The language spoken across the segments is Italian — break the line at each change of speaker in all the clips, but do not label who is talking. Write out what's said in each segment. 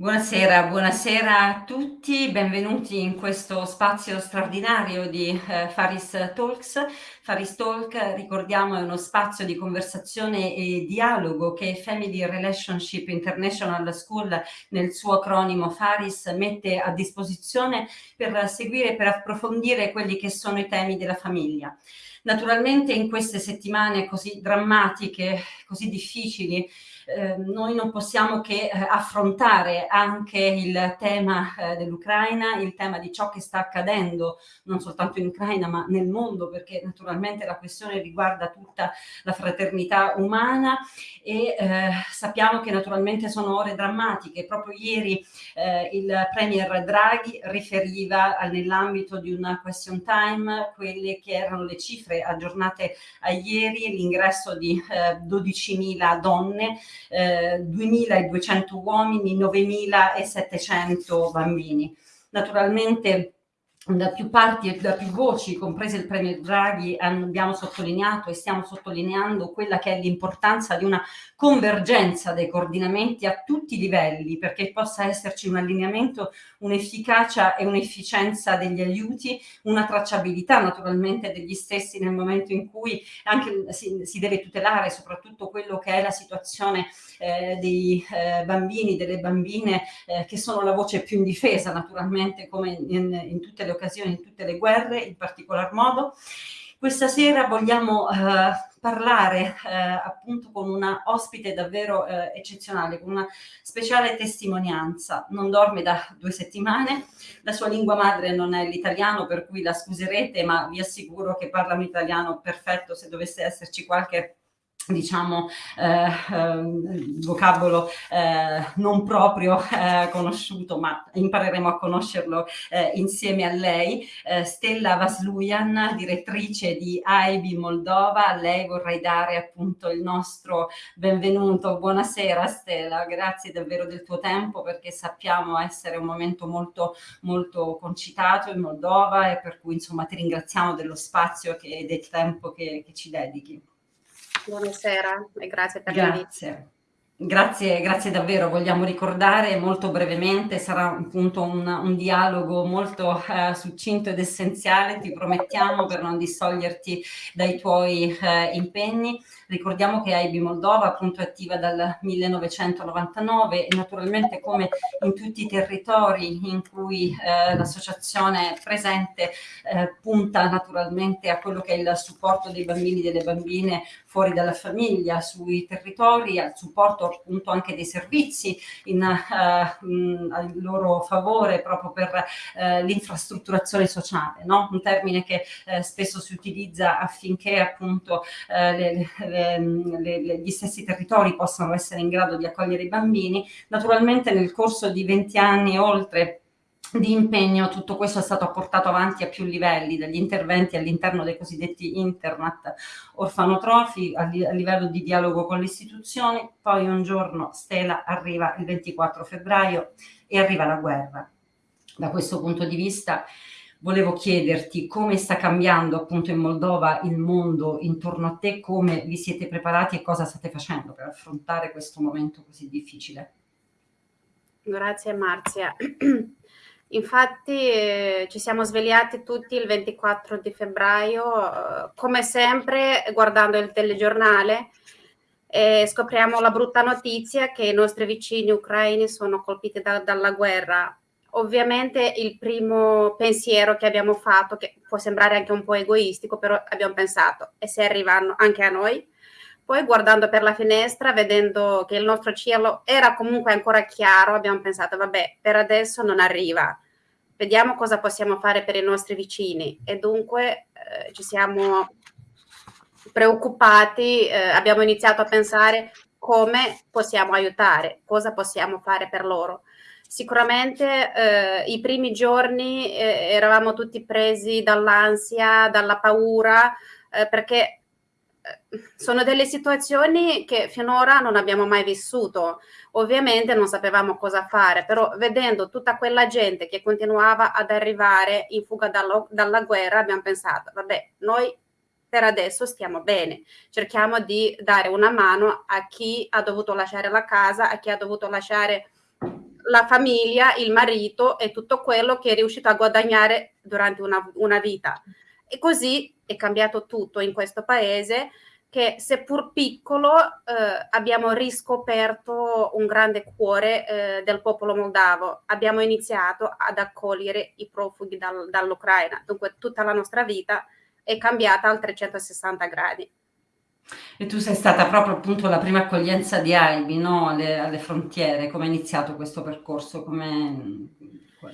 Buonasera, buonasera a tutti, benvenuti in questo spazio straordinario di eh, Faris Talks. Faris Talk, ricordiamo, è uno spazio di conversazione e dialogo che Family Relationship International School, nel suo acronimo Faris, mette a disposizione per seguire, per approfondire quelli che sono i temi della famiglia. Naturalmente in queste settimane così drammatiche, così difficili, eh, noi non possiamo che eh, affrontare anche il tema eh, dell'Ucraina, il tema di ciò che sta accadendo non soltanto in Ucraina ma nel mondo perché naturalmente la questione riguarda tutta la fraternità umana e eh, sappiamo che naturalmente sono ore drammatiche. Proprio ieri eh, il Premier Draghi riferiva nell'ambito di una question time quelle che erano le cifre aggiornate a ieri, l'ingresso di eh, 12.000 donne eh, 2.200 uomini, 9.700 bambini. Naturalmente da più parti e da più voci, comprese il Premier Draghi, abbiamo sottolineato e stiamo sottolineando quella che è l'importanza di una convergenza dei coordinamenti a tutti i livelli perché possa esserci un allineamento, un'efficacia e un'efficienza degli aiuti, una tracciabilità naturalmente degli stessi nel momento in cui anche si, si deve tutelare soprattutto quello che è la situazione eh, dei eh, bambini, delle bambine eh, che sono la voce più indifesa naturalmente come in, in tutte le occasioni, in tutte le guerre in particolar modo. Questa sera vogliamo eh, parlare eh, appunto con una ospite davvero eh, eccezionale, con una speciale testimonianza. Non dorme da due settimane, la sua lingua madre non è l'italiano, per cui la scuserete, ma vi assicuro che parla un italiano perfetto se dovesse esserci qualche diciamo eh, eh, vocabolo eh, non proprio eh, conosciuto ma impareremo a conoscerlo insieme a lei. Stella Vaslujan direttrice di AIBI Moldova. A lei vorrei dare appunto il nostro benvenuto. Buonasera Stella. Grazie davvero del tuo tempo perché sappiamo essere un momento molto molto concitato in Moldova e per cui insomma ti ringraziamo dello spazio e del tempo che, che ci dedichi
Buonasera e grazie per.
Grazie. Grazie, grazie davvero. Vogliamo ricordare molto brevemente, sarà appunto un, un dialogo molto eh, succinto ed essenziale, ti promettiamo, per non distoglierti dai tuoi eh, impegni. Ricordiamo che AIB Moldova appunto è attiva dal 1999 e naturalmente come in tutti i territori in cui eh, l'associazione è presente eh, punta naturalmente a quello che è il supporto dei bambini e delle bambine fuori dalla famiglia, sui territori, al supporto appunto anche dei servizi in, uh, in, a loro favore proprio per uh, l'infrastrutturazione sociale, no? un termine che uh, spesso si utilizza affinché appunto le, le le, le, gli stessi territori possano essere in grado di accogliere i bambini. Naturalmente nel corso di 20 anni oltre di impegno tutto questo è stato portato avanti a più livelli, dagli interventi all'interno dei cosiddetti internat orfanotrofi, a, li, a livello di dialogo con le istituzioni, poi un giorno Stella arriva il 24 febbraio e arriva la guerra. Da questo punto di vista volevo chiederti come sta cambiando appunto in Moldova il mondo intorno a te, come vi siete preparati e cosa state facendo per affrontare questo momento così difficile.
Grazie Marzia. Infatti eh, ci siamo svegliati tutti il 24 di febbraio, eh, come sempre guardando il telegiornale e scopriamo la brutta notizia che i nostri vicini ucraini sono colpiti da, dalla guerra Ovviamente il primo pensiero che abbiamo fatto, che può sembrare anche un po' egoistico, però abbiamo pensato, e se arrivano anche a noi? Poi guardando per la finestra, vedendo che il nostro cielo era comunque ancora chiaro, abbiamo pensato, vabbè, per adesso non arriva, vediamo cosa possiamo fare per i nostri vicini. E dunque eh, ci siamo preoccupati, eh, abbiamo iniziato a pensare come possiamo aiutare, cosa possiamo fare per loro Sicuramente eh, i primi giorni eh, eravamo tutti presi dall'ansia, dalla paura, eh, perché sono delle situazioni che finora non abbiamo mai vissuto. Ovviamente non sapevamo cosa fare, però vedendo tutta quella gente che continuava ad arrivare in fuga dallo, dalla guerra, abbiamo pensato, vabbè, noi per adesso stiamo bene, cerchiamo di dare una mano a chi ha dovuto lasciare la casa, a chi ha dovuto lasciare la famiglia, il marito e tutto quello che è riuscito a guadagnare durante una, una vita. E così è cambiato tutto in questo paese che seppur piccolo eh, abbiamo riscoperto un grande cuore eh, del popolo moldavo. Abbiamo iniziato ad accogliere i profughi dal, dall'Ucraina, dunque tutta la nostra vita è cambiata al 360 gradi.
E tu sei stata proprio appunto la prima accoglienza di Albi, no? alle, alle frontiere, come è iniziato questo percorso? Come,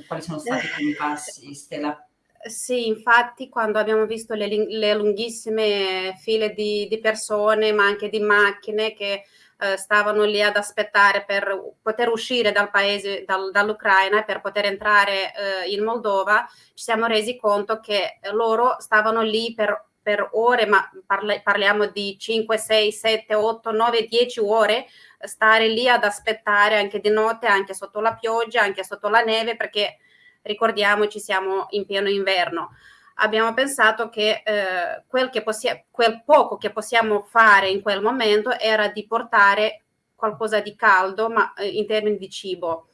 quali sono stati i primi passi, Stella?
Sì, infatti quando abbiamo visto le, le lunghissime file di, di, persone, ma anche di macchine che eh, stavano lì ad aspettare per poter uscire dal paese, dal, dall'Ucraina per poter entrare eh, in Moldova, ci siamo resi conto che loro stavano lì per, per ore, ma parla, parliamo di 5, 6, 7, 8, 9, 10 ore, stare lì ad aspettare anche di notte, anche sotto la pioggia, anche sotto la neve, perché ricordiamoci siamo in pieno inverno. Abbiamo pensato che, eh, quel, che quel poco che possiamo fare in quel momento era di portare qualcosa di caldo, ma eh, in termini di cibo.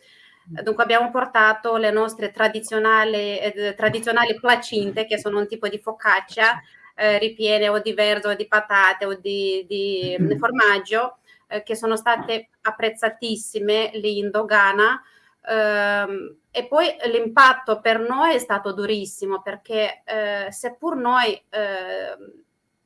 Dunque abbiamo portato le nostre tradizionali, eh, tradizionali placinte, che sono un tipo di focaccia, eh, ripiene o di verzo o di patate o di, di mm-hmm. formaggio, eh, che sono state apprezzatissime lì in dogana. Ehm, e poi l'impatto per noi è stato durissimo perché eh, seppur noi eh,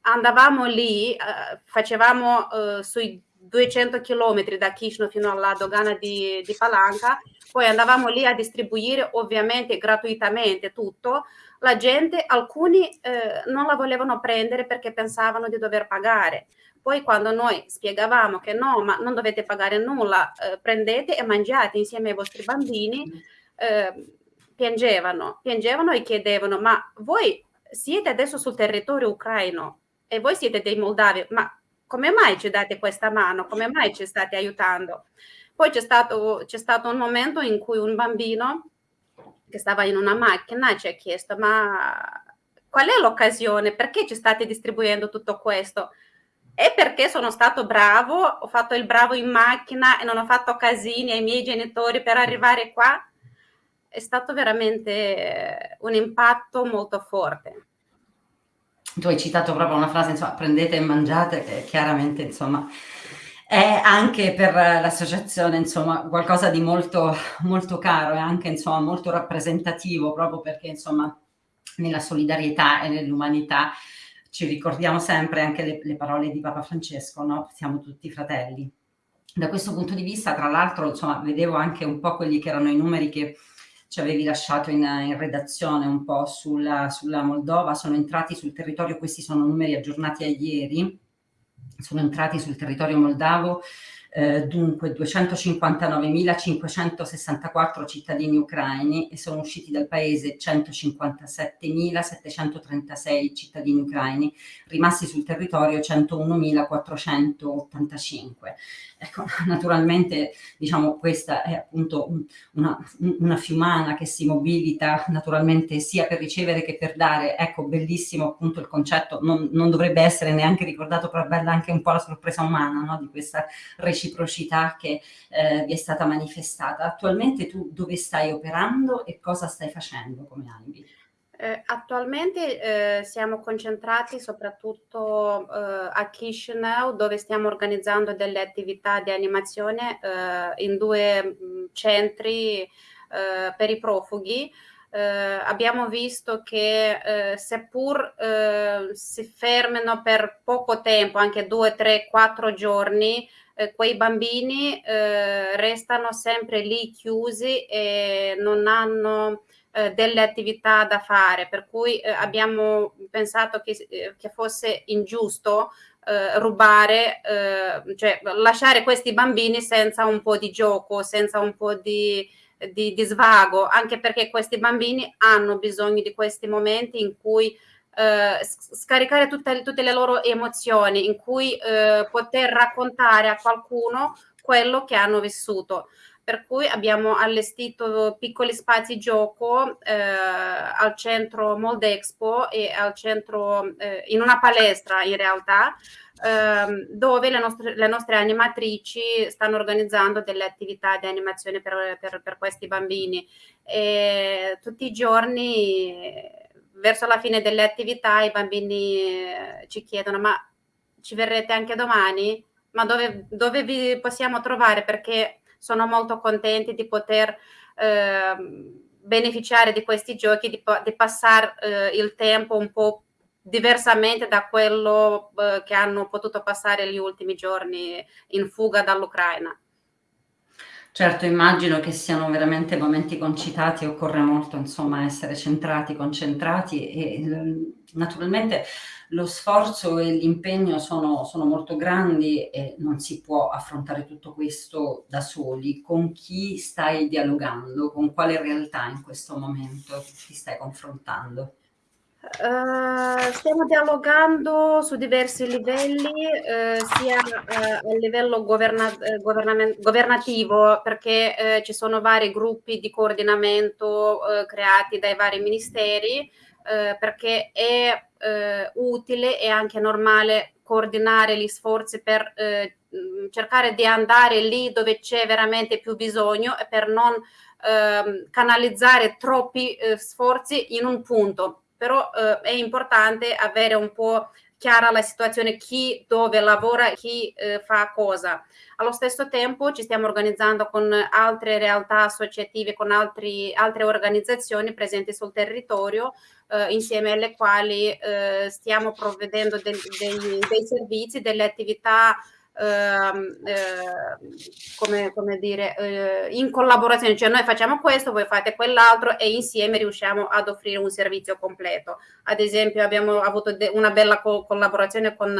andavamo lì, eh, facevamo eh, sui 200 km da Chișinău fino alla dogana di, di, Palanca, poi andavamo lì a distribuire ovviamente gratuitamente tutto, la gente, alcuni eh, non la volevano prendere perché pensavano di dover pagare. Poi quando noi spiegavamo che no, ma non dovete pagare nulla, eh, prendete e mangiate insieme ai vostri bambini, eh, piangevano, piangevano e chiedevano, ma voi siete adesso sul territorio ucraino e voi siete dei moldavi, ma come mai ci date questa mano? Come mai ci state aiutando? Poi c'è stato, c'è stato un momento in cui un bambino che stava in una macchina ci ha chiesto, ma qual è l'occasione? Perché ci state distribuendo tutto questo? E perché sono stato bravo, ho fatto il bravo in macchina e non ho fatto casini ai miei genitori per arrivare qua. È stato veramente un impatto molto forte.
Tu hai citato proprio una frase, insomma, prendete e mangiate, che chiaramente, insomma, è anche per l'associazione, insomma, qualcosa di molto, molto caro e anche, insomma, molto rappresentativo, proprio perché, insomma, nella solidarietà e nell'umanità ci ricordiamo sempre anche le, le parole di Papa Francesco, no? siamo tutti fratelli. Da questo punto di vista, tra l'altro, insomma, vedevo anche un po' quelli che erano i numeri che ci avevi lasciato in, in redazione un po' sulla, sulla, Moldova, sono entrati sul territorio, questi sono numeri aggiornati a ieri, sono entrati sul territorio moldavo eh, dunque 259.564 cittadini ucraini e sono usciti dal paese 157.736 cittadini ucraini, rimasti sul territorio 101.485. Ecco, naturalmente diciamo questa è appunto una, una, fiumana che si mobilita naturalmente sia per ricevere che per dare, ecco bellissimo appunto il concetto, non, non dovrebbe essere neanche ricordato, però bella anche un po' la sorpresa umana no? di questa reciprocità che eh, vi è stata manifestata. Attualmente tu dove stai operando e cosa stai facendo come Albi?
Eh, attualmente eh, siamo concentrati soprattutto eh, a Chisinau dove stiamo organizzando delle attività di animazione eh, in due mh, mm, centri eh, per i profughi. Eh, abbiamo visto che seppur si fermano per poco tempo, anche due, tre, quattro giorni, quei bambini restano sempre lì chiusi e non hanno eh, delle attività da fare, per cui eh, abbiamo pensato che, eh, che fosse ingiusto eh, rubare, eh, cioè lasciare questi bambini senza un po' di gioco, senza un po' di, di, di svago, anche perché questi bambini hanno bisogno di questi momenti in cui eh, scaricare tutte, tutte, le loro emozioni, in cui eh, poter raccontare a qualcuno quello che hanno vissuto per cui abbiamo allestito piccoli spazi gioco eh, al centro Moldexpo e al centro, eh, in una palestra in realtà, ehm, dove le nostre, le nostre, animatrici stanno organizzando delle attività di animazione per, per, per questi bambini. E tutti i giorni, verso la fine delle attività, i bambini eh, ci chiedono ma ci verrete anche domani? Ma dove, dove vi possiamo trovare? Perché sono molto contenti di poter eh, beneficiare di questi giochi, di, di passare eh, il tempo un po' diversamente da quello eh, che hanno potuto passare gli ultimi giorni in fuga dall'Ucraina.
Certo, immagino che siano veramente momenti concitati, occorre molto insomma essere centrati, concentrati e naturalmente lo sforzo e l'impegno sono, sono molto grandi e non si può affrontare tutto questo da soli. Con chi stai dialogando? Con quale realtà in questo momento ti stai confrontando?
Uh, stiamo dialogando su diversi livelli, uh, sia uh, a livello governa governativo, perché ci sono vari gruppi di coordinamento creati dai vari ministeri, perché è utile e anche normale coordinare gli sforzi per cercare di andare lì dove c'è veramente più bisogno e per non ehm, canalizzare troppi sforzi in un punto. Però eh, è importante avere un po' chiara la situazione, chi dove lavora, chi eh, fa cosa. Allo stesso tempo ci stiamo organizzando con altre realtà associative, con altri, altre organizzazioni presenti sul territorio, eh, insieme alle quali eh, stiamo provvedendo del, dei, dei servizi, delle attività come, come, dire, eh, in collaborazione, cioè noi facciamo questo, voi fate quell'altro e insieme riusciamo ad offrire un servizio completo. Ad esempio abbiamo avuto una bella co collaborazione con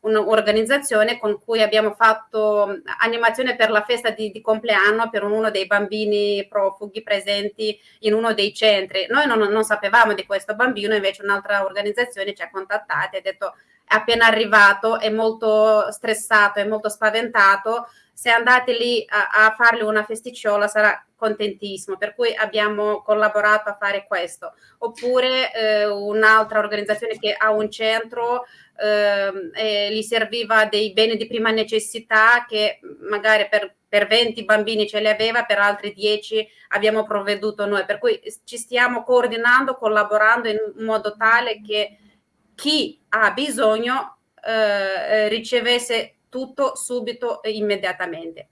un'organizzazione con cui abbiamo fatto animazione per la festa di, di, compleanno per uno dei bambini profughi presenti in uno dei centri. Noi non, non sapevamo di questo bambino, invece un'altra organizzazione ci ha contattati e ha detto appena arrivato, è molto stressato, è molto spaventato, se andate lì a, a fargli una festiciola sarà contentissimo, per cui abbiamo collaborato a fare questo. Oppure eh, un'altra organizzazione che ha un centro eh, e gli serviva dei beni di prima necessità che magari per, per 20 bambini ce li aveva, per altri 10 abbiamo provveduto noi, per cui ci stiamo coordinando, collaborando in modo tale che chi ha bisogno eh, ricevesse tutto subito e immediatamente.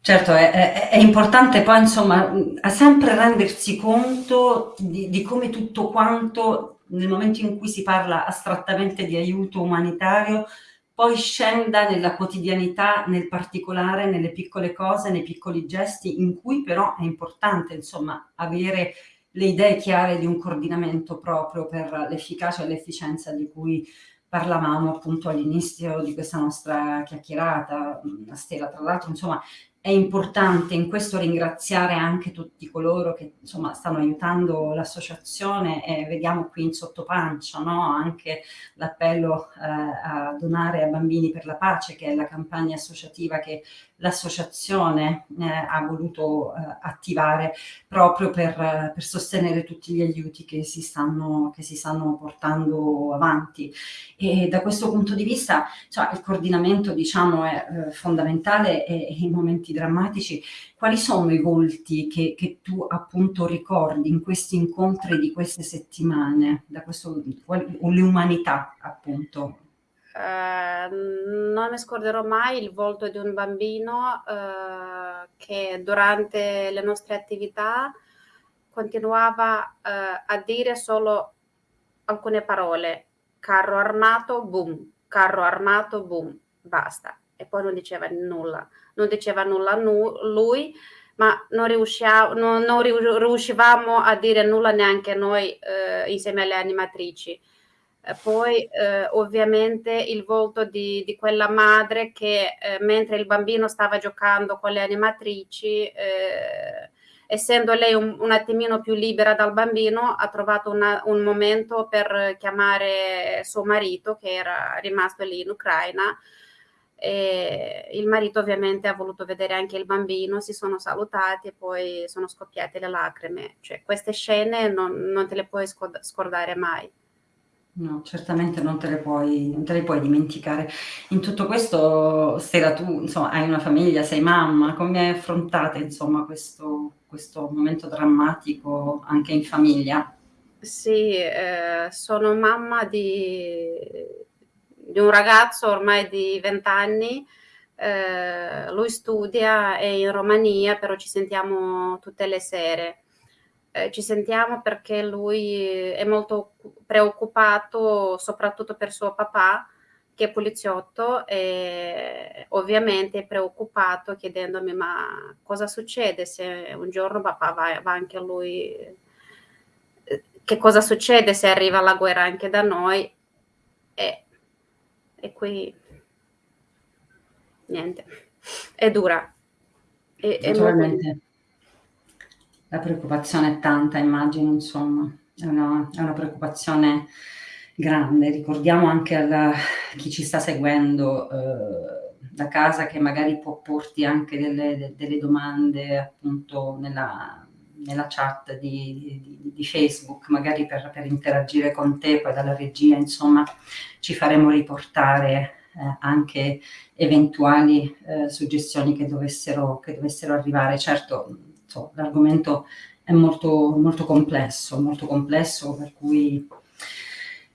Certo, è, è, è, importante poi insomma sempre rendersi conto di, di, come tutto quanto nel momento in cui si parla astrattamente di aiuto umanitario poi scenda nella quotidianità, nel particolare, nelle piccole cose, nei piccoli gesti in cui però è importante insomma avere le idee chiare di un coordinamento proprio per l'efficacia e l'efficienza di cui parlavamo appunto all'inizio di questa nostra chiacchierata, Stella, tra l'altro insomma è importante in questo ringraziare anche tutti coloro che insomma stanno aiutando l'associazione e vediamo qui in sottopancia no? anche l'appello eh, a donare a bambini per la pace che è la campagna associativa che l'associazione eh, ha voluto eh, attivare proprio per, per, sostenere tutti gli aiuti che si, stanno, che si stanno portando avanti e da questo punto di vista cioè, il coordinamento diciamo è eh, fondamentale e, e in momenti drammatici, quali sono i volti che, che, tu appunto ricordi in questi incontri di queste settimane, da questo, o le umanità appunto?
Uh, non mi scorderò mai il volto di un bambino uh, che durante le nostre attività continuava uh, a dire solo alcune parole, carro armato, boom, carro armato, boom, basta. E poi non diceva nulla non diceva nulla nu lui, ma non, non, non, riuscivamo a dire nulla neanche noi eh, insieme alle animatrici. Eh, poi eh, ovviamente il volto di, di quella madre che eh, mentre il bambino stava giocando con le animatrici, eh, essendo lei un, un, attimino più libera dal bambino, ha trovato una, un momento per chiamare suo marito che era rimasto lì in Ucraina E il marito ovviamente ha voluto vedere anche il bambino, si sono salutati e poi sono scoppiate le lacrime. Cioè, queste scene non, non te le puoi scordare mai.
No, certamente non te le puoi non te le puoi dimenticare. In tutto questo, Stella, tu insomma hai una famiglia, sei mamma, come affrontate insomma questo questo momento drammatico anche in famiglia?
Sì, ehm, sono mamma di di un ragazzo ormai di 20 anni, ehm, lui studia, è in Romania, però ci sentiamo tutte le sere. Ehm, ci sentiamo perché lui è molto preoccupato soprattutto per suo papà, che è poliziotto e ovviamente è preoccupato chiedendomi ma cosa succede se un giorno papà va, va anche lui, eh, che cosa succede se arriva la guerra anche da noi e, e qui niente, è dura.
È, è molto... La preoccupazione è tanta, immagino, insomma, è una, è una preoccupazione grande. Ricordiamo anche a chi ci sta seguendo eh, da casa che magari può porti anche delle, delle domande appunto nella, nella chat di, di, di, Facebook, magari per, per, interagire con te, poi dalla regia, insomma, ci faremo riportare eh, anche eventuali eh, suggestioni che dovessero, che dovessero arrivare. Certo, l'argomento è molto, molto complesso, molto complesso, per cui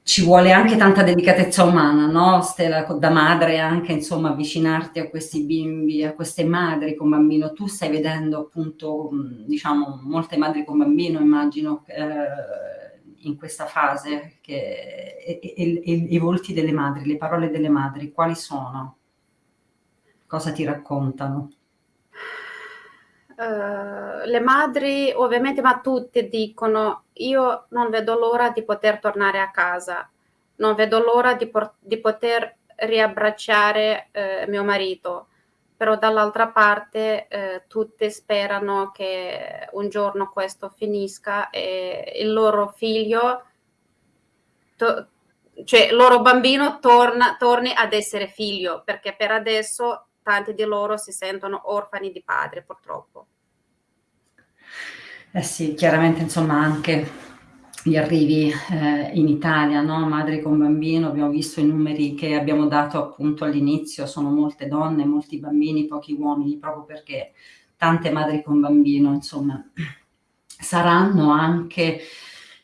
ci vuole anche tanta delicatezza umana, no? Stella, da madre anche, insomma, avvicinarti a questi bimbi, a queste madri con bambino. Tu stai vedendo appunto, diciamo, molte madri con bambino, immagino, eh, in questa fase, che, e, e, e, i volti delle madri, le parole delle madri, quali sono? Cosa ti raccontano?
Uh, le madri, ovviamente, ma tutte dicono io non vedo l'ora di poter tornare a casa, non vedo l'ora di, di poter riabbracciare eh, mio marito, però dall'altra parte eh, tutte sperano che un giorno questo finisca e il loro figlio, cioè il loro bambino torna, torni ad essere figlio, perché per adesso tanti di loro si sentono orfani di padre purtroppo.
Eh sì, chiaramente insomma anche gli arrivi eh, in Italia, no? madri con bambino, abbiamo visto i numeri che abbiamo dato appunto all'inizio, sono molte donne, molti bambini, pochi uomini, proprio perché tante madri con bambino, insomma, saranno anche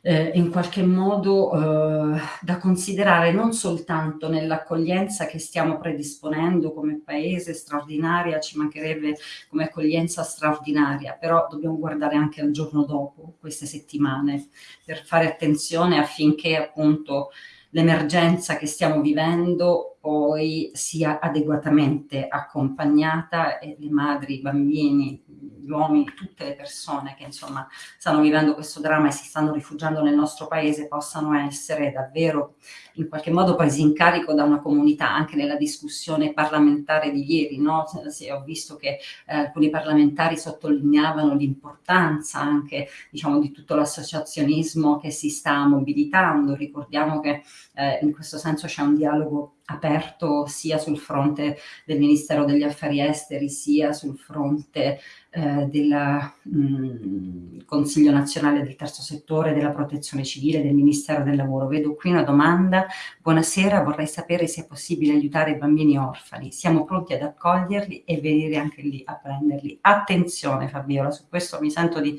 eh, in qualche modo eh, da considerare non soltanto nell'accoglienza che stiamo predisponendo come paese straordinaria, ci mancherebbe come accoglienza straordinaria, però dobbiamo guardare anche al giorno dopo, queste settimane, per fare attenzione affinché appunto l'emergenza che stiamo vivendo poi sia adeguatamente accompagnata e le madri, i bambini, gli uomini, tutte le persone che insomma stanno vivendo questo dramma e si stanno rifugiando nel nostro paese possano essere davvero in qualche modo presi in carico da una comunità, anche nella discussione parlamentare di ieri, no? Se ho visto che eh, alcuni parlamentari sottolineavano l'importanza anche diciamo, di tutto l'associazionismo che si sta mobilitando, ricordiamo che eh, in questo senso c'è un dialogo aperto sia sul fronte del Ministero degli Affari Esteri sia sul fronte eh, del mm, Consiglio nazionale del terzo settore, della protezione civile, del Ministero del Lavoro. Vedo qui una domanda. Buonasera, vorrei sapere se è possibile aiutare i bambini orfani. Siamo pronti ad accoglierli e venire anche lì a prenderli. Attenzione Fabiola, su questo mi sento di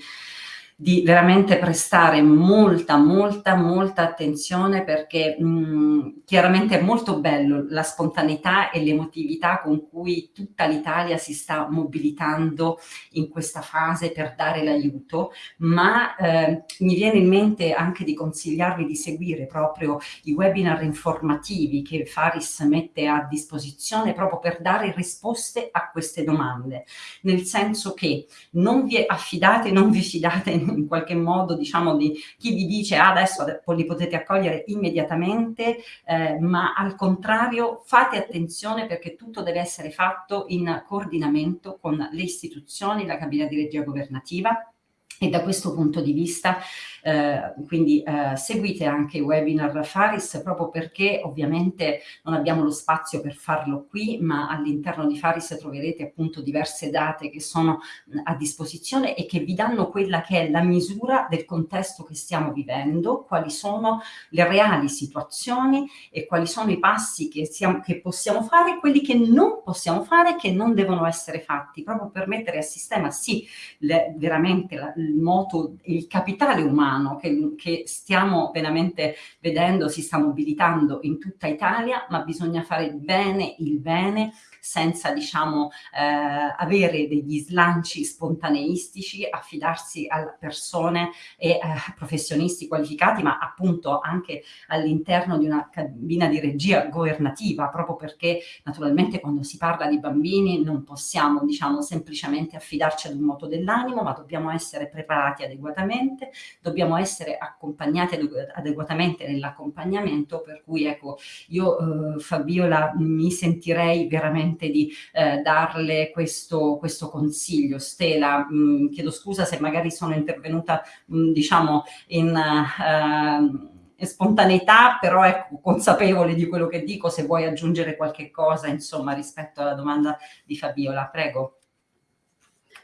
di veramente prestare molta, molta, molta attenzione perché mh, chiaramente è molto bello la spontaneità e l'emotività con cui tutta l'Italia si sta mobilitando in questa fase per dare l'aiuto, ma eh, mi viene in mente anche di consigliarvi di seguire proprio i webinar informativi che Faris mette a disposizione proprio per dare risposte a queste domande, nel senso che non vi affidate, non vi fidate in qualche modo diciamo di chi vi dice ah, adesso li potete accogliere immediatamente, eh, ma al contrario fate attenzione perché tutto deve essere fatto in coordinamento con le istituzioni, la cabina di regia governativa, e da questo punto di vista eh, quindi eh, seguite anche i webinar Faris proprio perché ovviamente non abbiamo lo spazio per farlo qui ma all'interno di Faris troverete appunto diverse date che sono a disposizione e che vi danno quella che è la misura del contesto che stiamo vivendo, quali sono le reali situazioni e quali sono i passi che, siamo, che possiamo fare, quelli che non possiamo fare che non devono essere fatti proprio per mettere a sistema sì le, veramente la, moto, il capitale umano umano che, che stiamo veramente vedendo si sta mobilitando in tutta Italia, ma bisogna fare bene il bene senza diciamo eh, avere degli slanci spontaneistici, affidarsi a persone e eh, professionisti qualificati, ma appunto anche all'interno di una cabina di regia governativa, proprio perché naturalmente quando si parla di bambini non possiamo diciamo semplicemente affidarci ad un moto dell'animo, ma dobbiamo essere preparati adeguatamente, dobbiamo essere accompagnati adeguatamente nell'accompagnamento, per cui ecco io eh, Fabiola mi sentirei veramente di eh, darle questo, questo, consiglio. Stela, mh, mm, chiedo scusa se magari sono intervenuta mh, mm, diciamo in... Uh, spontaneità, però ecco, consapevole di quello che dico, se vuoi aggiungere qualche cosa, insomma, rispetto alla domanda di Fabiola, prego.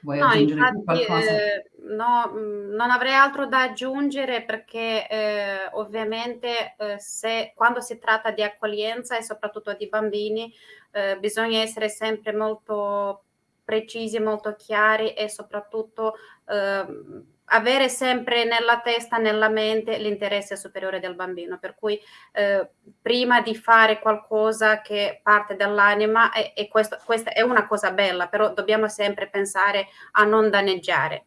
Vuoi no, aggiungere infatti, qualcosa? Eh, no, mm, non avrei altro da aggiungere perché eh, ovviamente eh, se, quando si tratta di accoglienza e soprattutto di bambini eh, bisogna essere sempre molto precisi, molto chiari e soprattutto ehm, avere sempre nella testa, nella mente l'interesse superiore del bambino, per cui eh, prima di fare qualcosa che parte dall'anima, e, e questo, questa è una cosa bella, però dobbiamo sempre pensare a non danneggiare.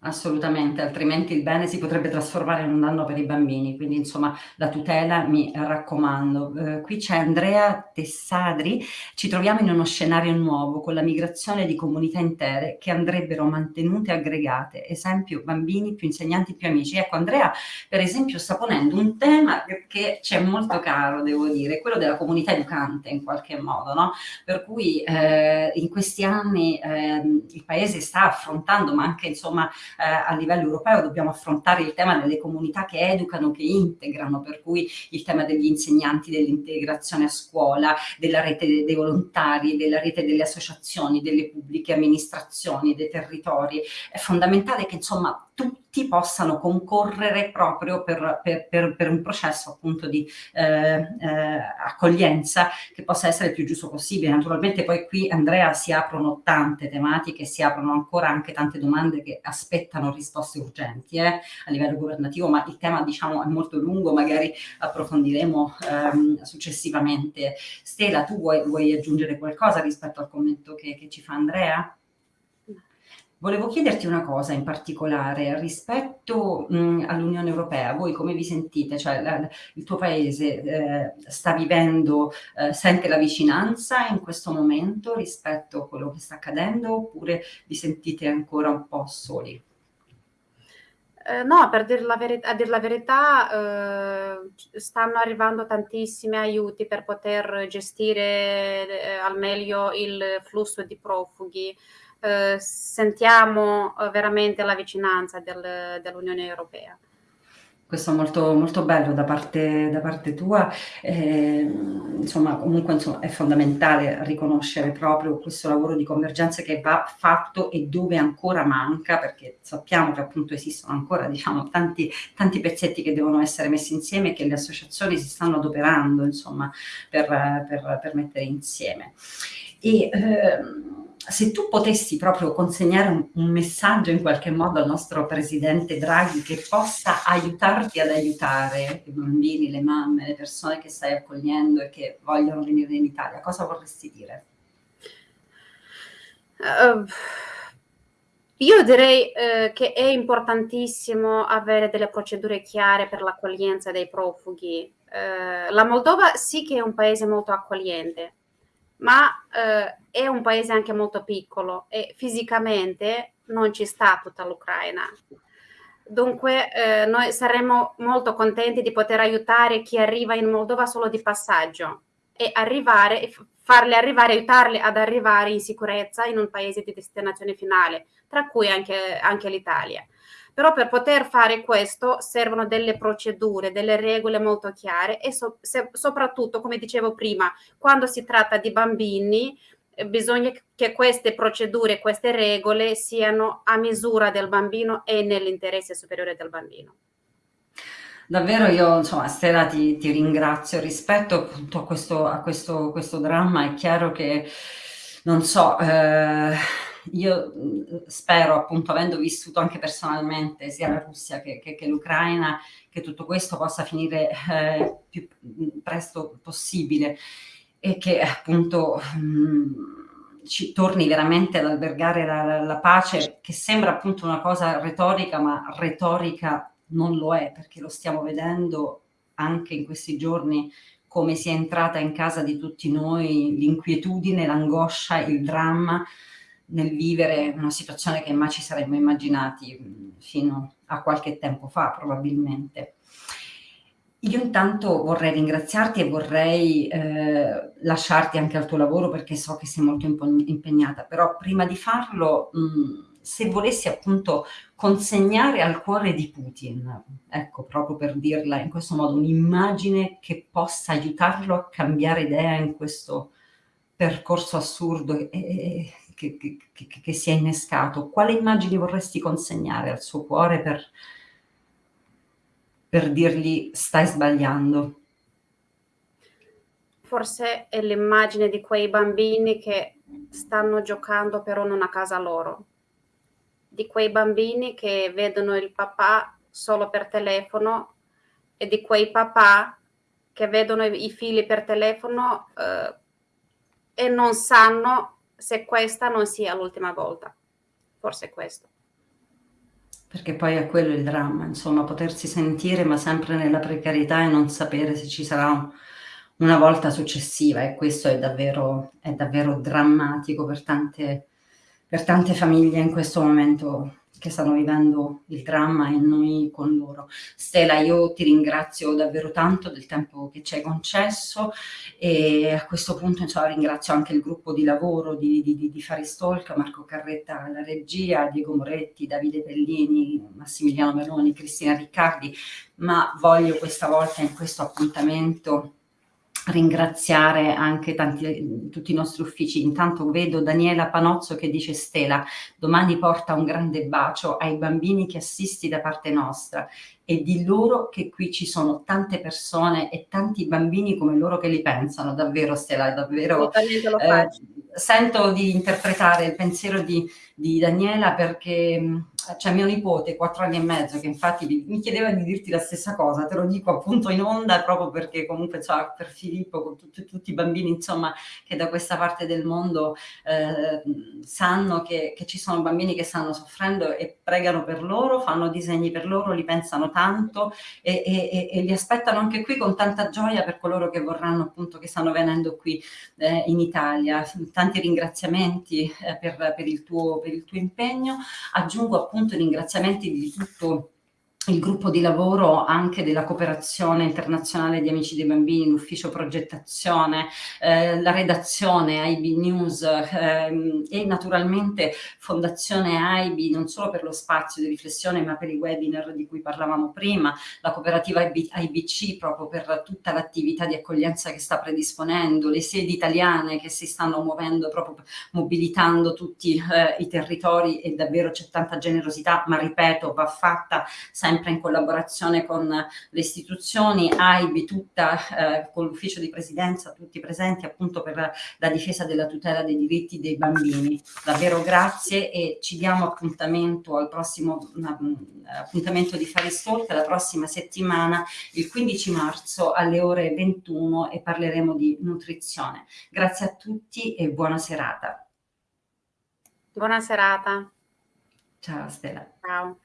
Assolutamente, altrimenti il bene si potrebbe trasformare in un danno per i bambini, quindi insomma la tutela mi raccomando. Eh, qui c'è Andrea Tessadri, ci troviamo in uno scenario nuovo con la migrazione di comunità intere che andrebbero mantenute aggregate, esempio bambini più insegnanti più amici. Ecco Andrea per esempio sta ponendo un tema che c'è molto caro devo dire, quello della comunità educante in qualche modo, no? per cui eh, in questi anni eh, il paese sta affrontando ma anche insomma eh, a livello europeo dobbiamo affrontare il tema delle comunità che educano, che integrano, per cui il tema degli insegnanti, dell'integrazione a scuola, della rete dei volontari, della rete delle associazioni, delle pubbliche amministrazioni, dei territori. È fondamentale che insomma tutti possano concorrere proprio per, per, per, per un processo appunto di eh, eh, accoglienza che possa essere il più giusto possibile. Naturalmente poi qui Andrea si aprono tante tematiche, si aprono ancora anche tante domande che aspettano risposte urgenti eh, a livello governativo, ma il tema diciamo è molto lungo, magari approfondiremo ehm, successivamente. Stella, tu vuoi, vuoi, aggiungere qualcosa rispetto al commento che, che ci fa Andrea? Volevo chiederti una cosa in particolare rispetto all'Unione Europea, voi come vi sentite? Cioè la, il tuo paese eh, sta vivendo, eh, sente la vicinanza in questo momento rispetto a quello che sta accadendo oppure vi sentite ancora un po' soli?
Eh, no, per dir la a dir la verità eh, stanno arrivando tantissimi aiuti per poter gestire eh, al meglio il flusso di profughi eh, sentiamo eh, veramente la vicinanza del, dell'Unione Europea.
Questo è molto, molto bello da parte, da parte tua, eh, insomma comunque insomma, è fondamentale riconoscere proprio questo lavoro di convergenza che va fatto e dove ancora manca, perché sappiamo che appunto esistono ancora diciamo, tanti, tanti pezzetti che devono essere messi insieme e che le associazioni si stanno adoperando insomma, per, per, per mettere insieme. E, ehm, se tu potessi proprio consegnare un, un, messaggio in qualche modo al nostro presidente Draghi che possa aiutarti ad aiutare i bambini, le mamme, le persone che stai accogliendo e che vogliono venire in Italia, cosa vorresti dire?
Uh, io direi uh, che è importantissimo avere delle procedure chiare per l'accoglienza dei profughi. Uh, la Moldova sì che è un paese molto accogliente, ma eh, è un paese anche molto piccolo e fisicamente non ci sta tutta l'Ucraina. Dunque eh, noi saremmo molto contenti di poter aiutare chi arriva in Moldova solo di passaggio e arrivare e arrivare, aiutarli ad arrivare in sicurezza in un paese di destinazione finale, tra cui anche, anche l'Italia. Però per poter fare questo servono delle procedure, delle regole molto chiare e so, se, soprattutto, come dicevo prima, quando si tratta di bambini, eh, bisogna che queste procedure, queste regole siano a misura del bambino e nell'interesse superiore del bambino.
Davvero io, insomma, Stella ti, ti ringrazio. Rispetto appunto a questo, a questo, questo dramma è chiaro che, non so, eh, io spero appunto avendo vissuto anche personalmente sia la Russia che, che, che l'Ucraina che tutto questo possa finire eh, più presto possibile e che appunto mh, ci torni veramente ad albergare la, la pace che sembra appunto una cosa retorica ma retorica non lo è perché lo stiamo vedendo anche in questi giorni come sia entrata in casa di tutti noi l'inquietudine, l'angoscia, il dramma nel vivere una situazione che mai ci saremmo immaginati fino a qualche tempo fa probabilmente. Io intanto vorrei ringraziarti e vorrei eh, lasciarti anche al tuo lavoro perché so che sei molto impegnata, però prima di farlo mh, se volessi appunto consegnare al cuore di Putin, ecco, proprio per dirla in questo modo, un'immagine che possa aiutarlo a cambiare idea in questo percorso assurdo e, che, che, che, si è innescato, quale immagine vorresti consegnare al suo cuore per, per dirgli stai sbagliando?
Forse è l'immagine di quei bambini che stanno giocando però non a casa loro di quei bambini che vedono il papà solo per telefono e di quei papà che vedono i figli per telefono eh, e non sanno se questa non sia l'ultima volta. Forse questo.
Perché poi è quello il dramma, insomma, potersi sentire ma sempre nella precarietà e non sapere se ci sarà una volta successiva e questo è davvero, è davvero drammatico per tante per tante famiglie in questo momento che stanno vivendo il dramma e noi con loro. Stella, io ti ringrazio davvero tanto del tempo che ci hai concesso e a questo punto insomma, ringrazio anche il gruppo di lavoro di, di, di Faristalk, Marco Carretta alla regia, Diego Moretti, Davide Pellini, Massimiliano Meloni, Cristina Riccardi, ma voglio questa volta in questo appuntamento ringraziare anche tanti, tutti i nostri uffici. Intanto vedo Daniela Panozzo che dice Stella, domani porta un grande bacio ai bambini che assisti da parte nostra e di loro che qui ci sono tante persone e tanti bambini come loro che li pensano, davvero Stella, davvero eh, sento di interpretare il pensiero di, di Daniela perché c'è mio nipote, quattro anni e mezzo, che infatti mi chiedeva di dirti la stessa cosa, te lo dico appunto in onda proprio perché comunque cioè, per Filippo, con tutti, tutti i bambini insomma che da questa parte del mondo eh, sanno che, che, ci sono bambini che stanno soffrendo e pregano per loro, fanno disegni per loro, li pensano tanto e, e, e li aspettano anche qui con tanta gioia per coloro che vorranno appunto, che stanno venendo qui eh, in Italia. Tanti ringraziamenti eh, per, per, il tuo, per il tuo impegno. Aggiungo appunto appunto ringraziamenti di tutto il gruppo di lavoro anche della cooperazione internazionale di Amici dei Bambini, l'ufficio progettazione, eh, la redazione AIB News ehm, e naturalmente Fondazione AIB non solo per lo spazio di riflessione ma per i webinar di cui parlavamo prima, la cooperativa AIB, AIBC proprio per tutta l'attività di accoglienza che sta predisponendo, le sedi italiane che si stanno muovendo proprio mobilitando tutti eh, i territori e davvero c'è tanta generosità ma ripeto va fatta sempre sempre in collaborazione con le istituzioni, AIB tutta eh, con l'ufficio di presidenza, tutti presenti appunto per la difesa della tutela dei diritti dei bambini. Davvero grazie e ci diamo appuntamento al prossimo appuntamento di Faristalk la prossima settimana, il 15 marzo alle ore 21 e parleremo di nutrizione. Grazie a tutti e buona serata.
Buona serata.
Ciao Stella.
Ciao.